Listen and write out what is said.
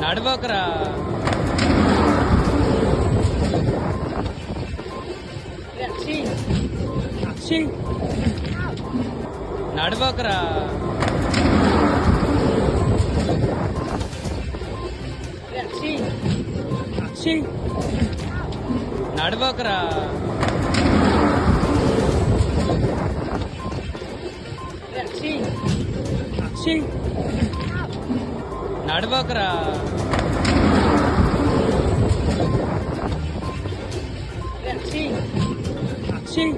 నడవకరా అక్షి అక్షి నడవకరా అక్షి అక్షి నడవకరా అక్షి అక్షి నడవకరా. Akshay Akshay